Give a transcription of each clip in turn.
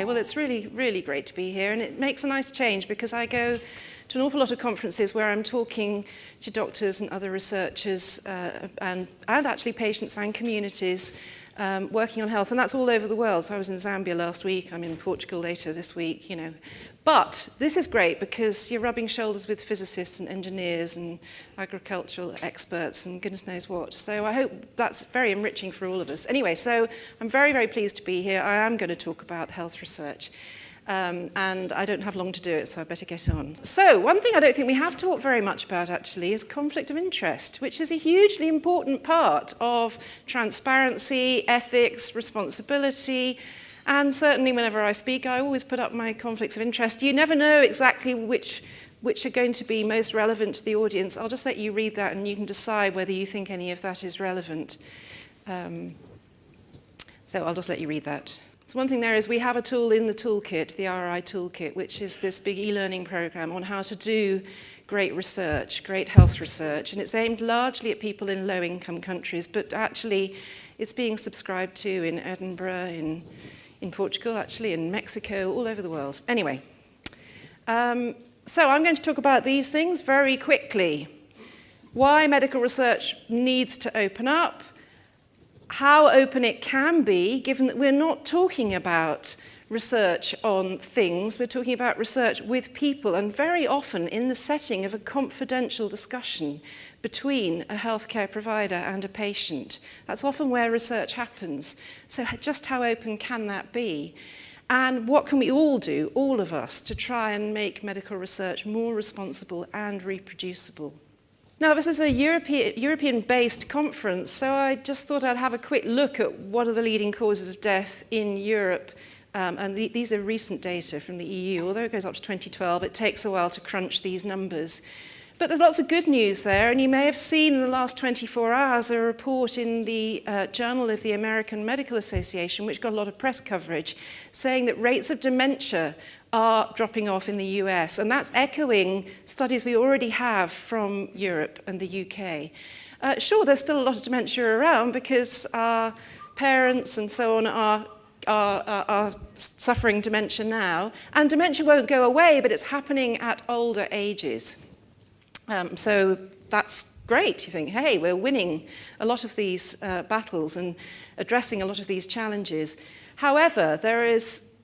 Okay, well, it's really, really great to be here, and it makes a nice change because I go to an awful lot of conferences where I'm talking to doctors and other researchers uh, and, and actually patients and communities um, working on health, and that's all over the world. So I was in Zambia last week, I'm in Portugal later this week, you know. But this is great because you're rubbing shoulders with physicists and engineers and agricultural experts and goodness knows what. So I hope that's very enriching for all of us. Anyway, so I'm very, very pleased to be here. I am going to talk about health research. Um, and I don't have long to do it, so I better get on. So, one thing I don't think we have talked very much about actually is conflict of interest, which is a hugely important part of transparency, ethics, responsibility, and certainly whenever I speak, I always put up my conflicts of interest. You never know exactly which which are going to be most relevant to the audience. I'll just let you read that and you can decide whether you think any of that is relevant. Um, so I'll just let you read that. So one thing there is we have a tool in the toolkit, the RI toolkit, which is this big e-learning program on how to do great research, great health research. And it's aimed largely at people in low-income countries, but actually it's being subscribed to in Edinburgh, in in Portugal, actually, in Mexico, all over the world. Anyway, um, so I'm going to talk about these things very quickly. Why medical research needs to open up, how open it can be, given that we're not talking about research on things, we're talking about research with people, and very often in the setting of a confidential discussion between a healthcare provider and a patient. That's often where research happens. So just how open can that be? And what can we all do, all of us, to try and make medical research more responsible and reproducible? Now, this is a European-based conference, so I just thought I'd have a quick look at what are the leading causes of death in Europe. Um, and the, these are recent data from the EU. Although it goes up to 2012, it takes a while to crunch these numbers. But there's lots of good news there, and you may have seen in the last 24 hours a report in the uh, Journal of the American Medical Association, which got a lot of press coverage, saying that rates of dementia are dropping off in the US, and that's echoing studies we already have from Europe and the UK. Uh, sure, there's still a lot of dementia around because our parents and so on are are, are, are suffering dementia now, and dementia won't go away, but it's happening at older ages. Um, so that's great. You think, hey, we're winning a lot of these uh, battles and addressing a lot of these challenges. However, there is,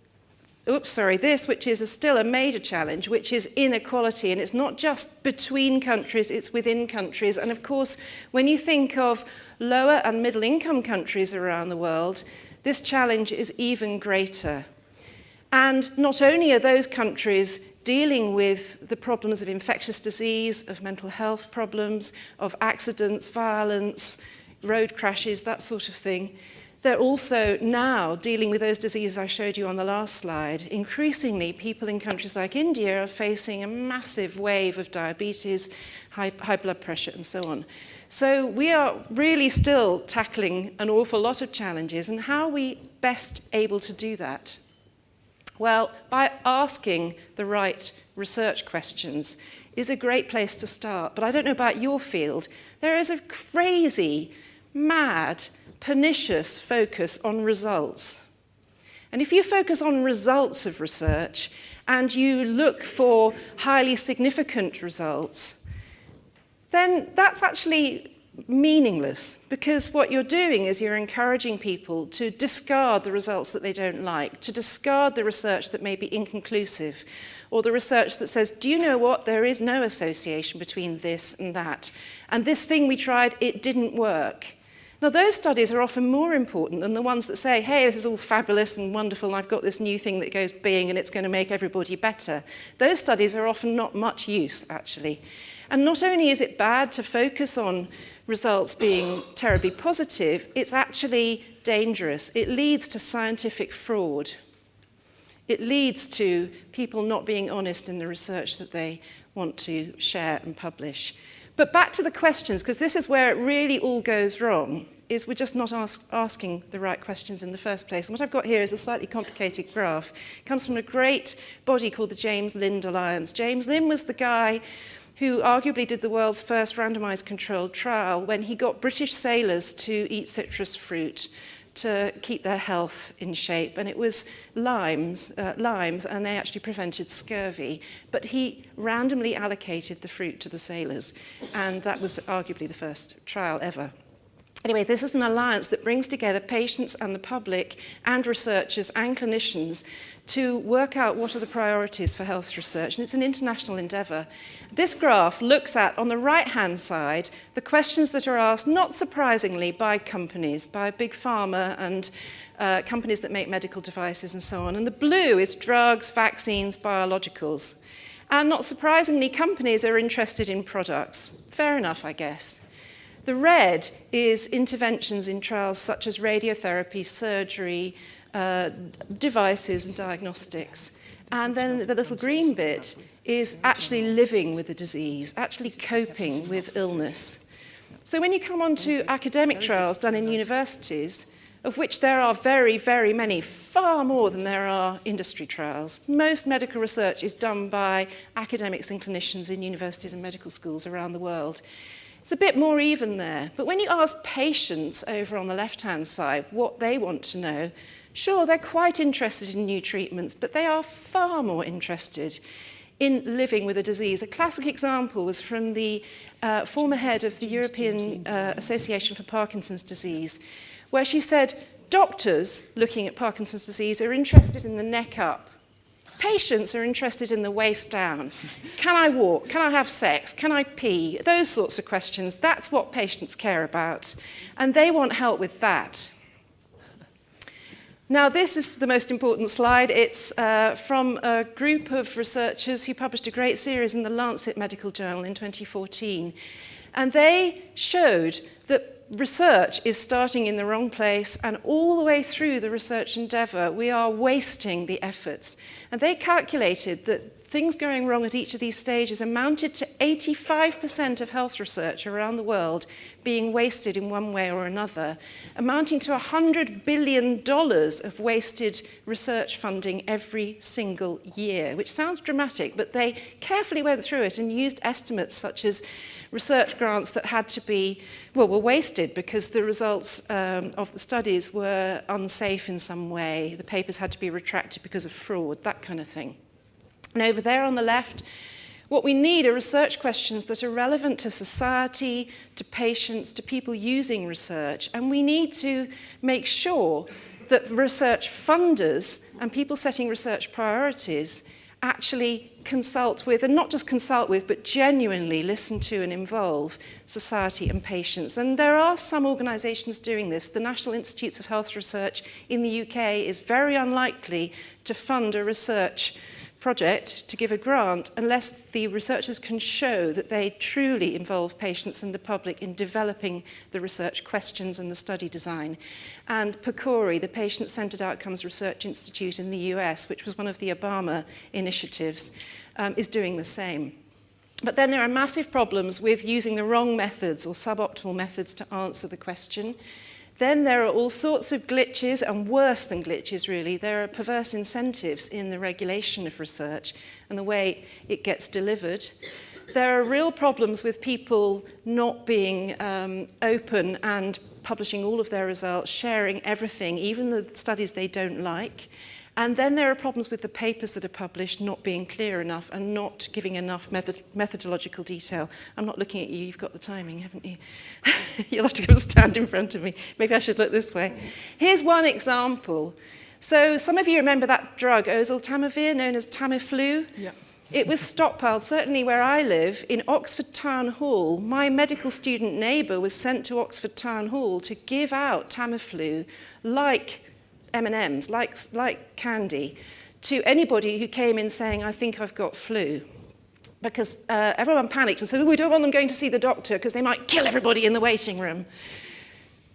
oops, sorry, this, which is a still a major challenge, which is inequality. And it's not just between countries, it's within countries. And of course, when you think of lower and middle income countries around the world, this challenge is even greater. And not only are those countries dealing with the problems of infectious disease, of mental health problems, of accidents, violence, road crashes, that sort of thing, they're also now dealing with those diseases I showed you on the last slide. Increasingly, people in countries like India are facing a massive wave of diabetes, high, high blood pressure, and so on. So we are really still tackling an awful lot of challenges, and how are we best able to do that? Well, by asking the right research questions is a great place to start. But I don't know about your field. There is a crazy, mad, pernicious focus on results. And if you focus on results of research and you look for highly significant results, then that's actually meaningless because what you're doing is you're encouraging people to discard the results that they don't like, to discard the research that may be inconclusive, or the research that says, do you know what, there is no association between this and that. And this thing we tried, it didn't work. Now, those studies are often more important than the ones that say, hey, this is all fabulous and wonderful, and I've got this new thing that goes being and it's going to make everybody better. Those studies are often not much use, actually. And not only is it bad to focus on results being terribly positive, it's actually dangerous. It leads to scientific fraud. It leads to people not being honest in the research that they want to share and publish. But back to the questions, because this is where it really all goes wrong, is we're just not ask, asking the right questions in the first place. And what I've got here is a slightly complicated graph. It comes from a great body called the James Lind Alliance. James Lind was the guy who arguably did the world's first randomized controlled trial when he got British sailors to eat citrus fruit to keep their health in shape, and it was limes, uh, limes, and they actually prevented scurvy. But he randomly allocated the fruit to the sailors, and that was arguably the first trial ever. Anyway, this is an alliance that brings together patients and the public and researchers and clinicians to work out what are the priorities for health research, and it's an international endeavour. This graph looks at, on the right-hand side, the questions that are asked, not surprisingly, by companies, by big pharma and uh, companies that make medical devices and so on. And the blue is drugs, vaccines, biologicals. And not surprisingly, companies are interested in products. Fair enough, I guess. The red is interventions in trials such as radiotherapy, surgery, uh, devices and diagnostics. And then the little green bit is actually living with the disease, actually coping with illness. So when you come on to academic trials done in universities, of which there are very, very many, far more than there are industry trials. Most medical research is done by academics and clinicians in universities and medical schools around the world. It's a bit more even there. But when you ask patients over on the left-hand side what they want to know, Sure, they're quite interested in new treatments, but they are far more interested in living with a disease. A classic example was from the uh, former head of the European uh, Association for Parkinson's Disease, where she said, doctors looking at Parkinson's disease are interested in the neck up. Patients are interested in the waist down. Can I walk? Can I have sex? Can I pee? Those sorts of questions. That's what patients care about. And they want help with that. Now, this is the most important slide. It's uh, from a group of researchers who published a great series in the Lancet Medical Journal in 2014. And they showed that research is starting in the wrong place and all the way through the research endeavour, we are wasting the efforts. And they calculated that things going wrong at each of these stages amounted to 85% of health research around the world being wasted in one way or another, amounting to $100 billion of wasted research funding every single year, which sounds dramatic, but they carefully went through it and used estimates such as research grants that had to be, well, were wasted because the results um, of the studies were unsafe in some way. The papers had to be retracted because of fraud, that kind of thing. And over there on the left, what we need are research questions that are relevant to society, to patients, to people using research. And we need to make sure that research funders and people setting research priorities actually consult with, and not just consult with, but genuinely listen to and involve society and patients. And there are some organisations doing this. The National Institutes of Health Research in the UK is very unlikely to fund a research project to give a grant unless the researchers can show that they truly involve patients and the public in developing the research questions and the study design. And PCORI, the Patient-Centered Outcomes Research Institute in the US, which was one of the Obama initiatives, um, is doing the same. But then there are massive problems with using the wrong methods or suboptimal methods to answer the question. Then there are all sorts of glitches, and worse than glitches really, there are perverse incentives in the regulation of research and the way it gets delivered. There are real problems with people not being um, open and publishing all of their results, sharing everything, even the studies they don't like. And then there are problems with the papers that are published not being clear enough and not giving enough method methodological detail. I'm not looking at you, you've got the timing, haven't you? You'll have to and stand in front of me. Maybe I should look this way. Here's one example. So some of you remember that drug, oseltamivir, known as Tamiflu? Yeah. It was stockpiled, certainly where I live, in Oxford Town Hall. My medical student neighbour was sent to Oxford Town Hall to give out Tamiflu like M&Ms, like, like candy, to anybody who came in saying, I think I've got flu. Because uh, everyone panicked and said, oh, we don't want them going to see the doctor because they might kill everybody in the waiting room.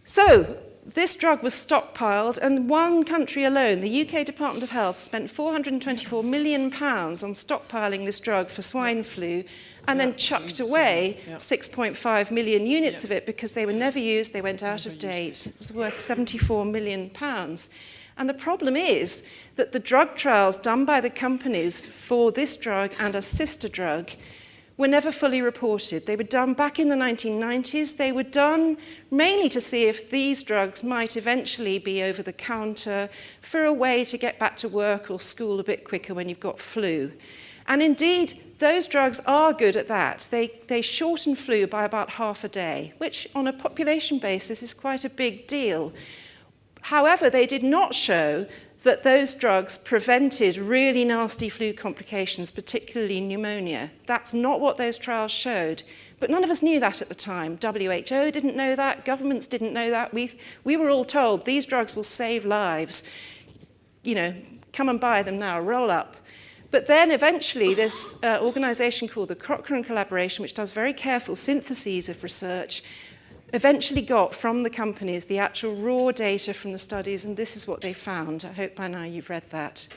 So this drug was stockpiled and one country alone, the UK Department of Health, spent 424 million pounds on stockpiling this drug for swine flu and yeah, then chucked away yeah. 6.5 million units yeah. of it because they were never used, they went out never of date. It. it was worth 74 million pounds. And the problem is that the drug trials done by the companies for this drug and a sister drug were never fully reported. They were done back in the 1990s. They were done mainly to see if these drugs might eventually be over the counter for a way to get back to work or school a bit quicker when you've got flu. And indeed, those drugs are good at that. They, they shorten flu by about half a day, which on a population basis is quite a big deal. However, they did not show that those drugs prevented really nasty flu complications, particularly pneumonia. That's not what those trials showed. But none of us knew that at the time. WHO didn't know that, governments didn't know that. We, we were all told these drugs will save lives. You know, come and buy them now, roll up. But then eventually this uh, organization called the Cochrane Collaboration, which does very careful syntheses of research, eventually got from the companies the actual raw data from the studies, and this is what they found. I hope by now you've read that.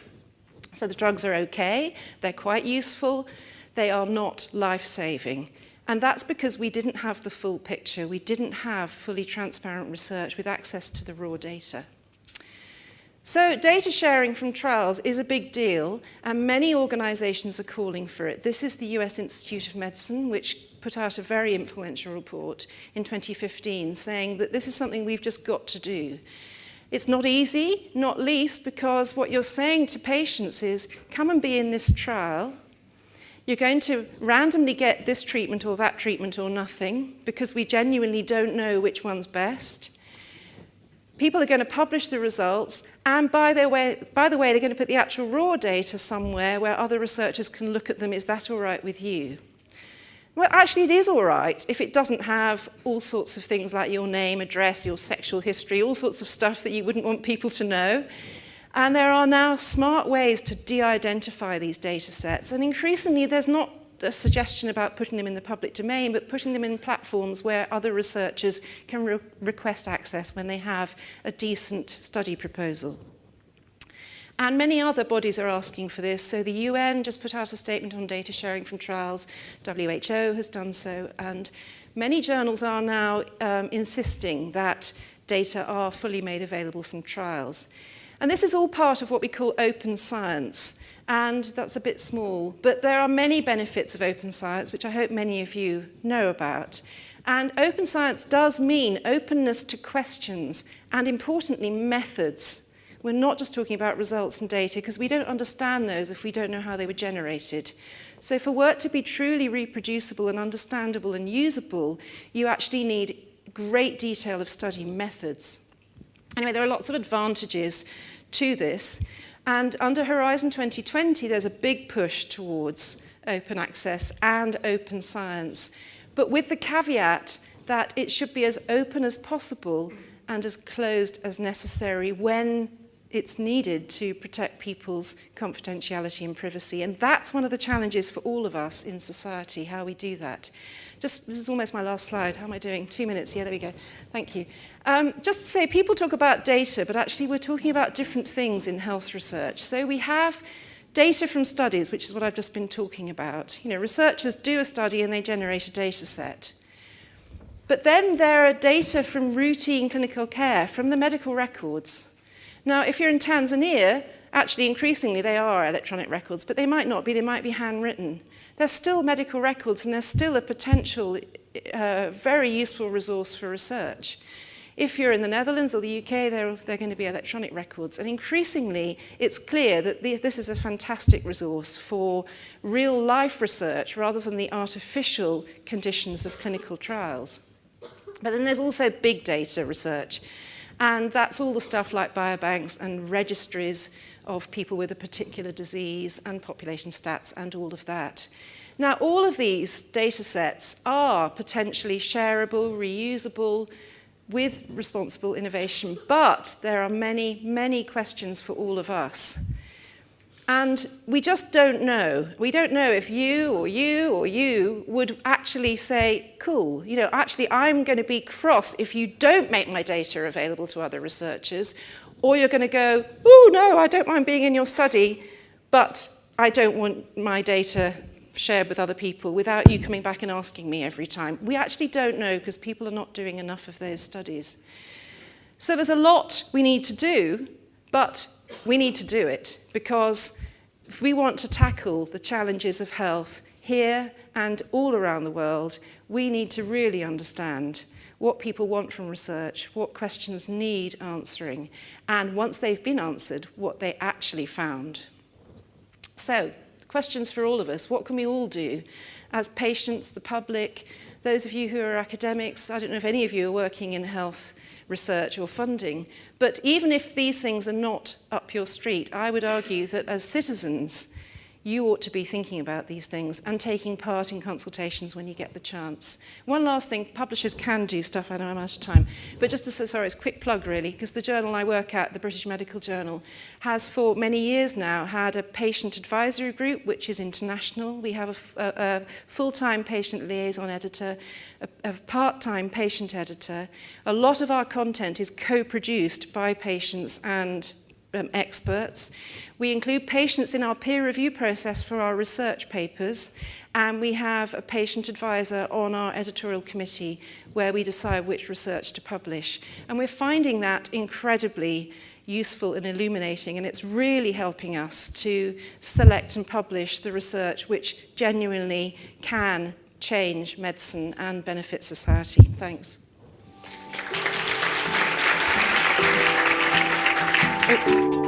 So the drugs are okay, they're quite useful, they are not life-saving. And that's because we didn't have the full picture. We didn't have fully transparent research with access to the raw data. So data sharing from trials is a big deal, and many organizations are calling for it. This is the US Institute of Medicine, which put out a very influential report in 2015 saying that this is something we've just got to do. It's not easy, not least because what you're saying to patients is, come and be in this trial. You're going to randomly get this treatment or that treatment or nothing because we genuinely don't know which one's best. People are going to publish the results, and by, their way, by the way, they're going to put the actual raw data somewhere where other researchers can look at them. Is that all right with you? Well, actually, it is all right if it doesn't have all sorts of things like your name, address, your sexual history, all sorts of stuff that you wouldn't want people to know. And there are now smart ways to de-identify these data sets. And increasingly, there's not the suggestion about putting them in the public domain, but putting them in platforms where other researchers can re request access when they have a decent study proposal. And many other bodies are asking for this. So the UN just put out a statement on data sharing from trials. WHO has done so. And many journals are now um, insisting that data are fully made available from trials. And this is all part of what we call open science. And that's a bit small. But there are many benefits of open science, which I hope many of you know about. And open science does mean openness to questions and, importantly, methods. We're not just talking about results and data because we don't understand those if we don't know how they were generated. So for work to be truly reproducible and understandable and usable, you actually need great detail of study methods. Anyway, there are lots of advantages to this. And under Horizon 2020, there's a big push towards open access and open science, but with the caveat that it should be as open as possible and as closed as necessary when it's needed to protect people's confidentiality and privacy. And that's one of the challenges for all of us in society, how we do that. Just, this is almost my last slide. How am I doing? Two minutes. Yeah, there we go. Thank you. Um, just to say, people talk about data, but actually we're talking about different things in health research. So we have data from studies, which is what I've just been talking about. You know, researchers do a study and they generate a data set. But then there are data from routine clinical care, from the medical records. Now, if you're in Tanzania, actually increasingly they are electronic records, but they might not be, they might be handwritten. They're still medical records and they're still a potential, uh, very useful resource for research. If you're in the Netherlands or the UK, they're, they're going to be electronic records. And increasingly, it's clear that the, this is a fantastic resource for real life research rather than the artificial conditions of clinical trials. But then there's also big data research. And that's all the stuff like biobanks and registries of people with a particular disease and population stats and all of that. Now, all of these data sets are potentially shareable, reusable, with responsible innovation. But there are many, many questions for all of us. And we just don't know. We don't know if you or you or you would actually say, cool, you know, actually I'm going to be cross if you don't make my data available to other researchers, or you're going to go, oh no, I don't mind being in your study, but I don't want my data shared with other people without you coming back and asking me every time. We actually don't know because people are not doing enough of those studies. So there's a lot we need to do, but we need to do it because if we want to tackle the challenges of health here and all around the world, we need to really understand what people want from research, what questions need answering, and once they've been answered, what they actually found. So, questions for all of us. What can we all do as patients, the public, those of you who are academics, I don't know if any of you are working in health research or funding, but even if these things are not up your street, I would argue that as citizens, you ought to be thinking about these things and taking part in consultations when you get the chance. One last thing, publishers can do stuff, I know I'm out of time, but just to say, sorry, it's a quick plug really, because the journal I work at, the British Medical Journal, has for many years now had a patient advisory group, which is international. We have a, a, a full-time patient liaison editor, a, a part-time patient editor. A lot of our content is co-produced by patients and um, experts. We include patients in our peer review process for our research papers, and we have a patient advisor on our editorial committee where we decide which research to publish. And we're finding that incredibly useful and illuminating, and it's really helping us to select and publish the research which genuinely can change medicine and benefit society. Thanks. Thank you.